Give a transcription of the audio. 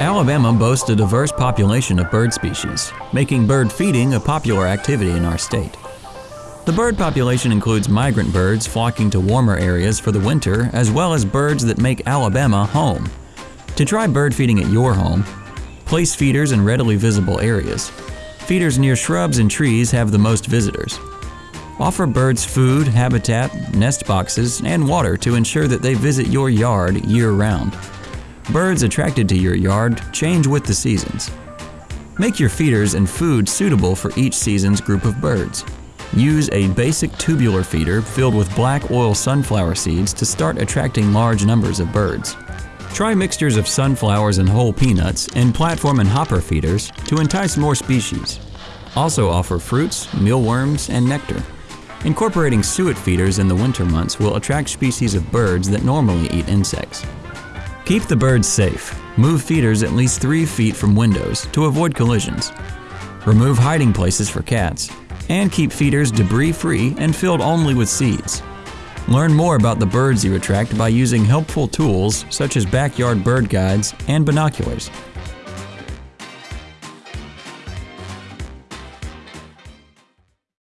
Alabama boasts a diverse population of bird species, making bird feeding a popular activity in our state. The bird population includes migrant birds flocking to warmer areas for the winter, as well as birds that make Alabama home. To try bird feeding at your home, place feeders in readily visible areas. Feeders near shrubs and trees have the most visitors. Offer birds food, habitat, nest boxes, and water to ensure that they visit your yard year-round. Birds attracted to your yard change with the seasons. Make your feeders and food suitable for each season's group of birds. Use a basic tubular feeder filled with black oil sunflower seeds to start attracting large numbers of birds. Try mixtures of sunflowers and whole peanuts in platform and hopper feeders to entice more species. Also offer fruits, mealworms, and nectar. Incorporating suet feeders in the winter months will attract species of birds that normally eat insects. Keep the birds safe. Move feeders at least 3 feet from windows to avoid collisions. Remove hiding places for cats. And keep feeders debris free and filled only with seeds. Learn more about the birds you attract by using helpful tools such as backyard bird guides and binoculars.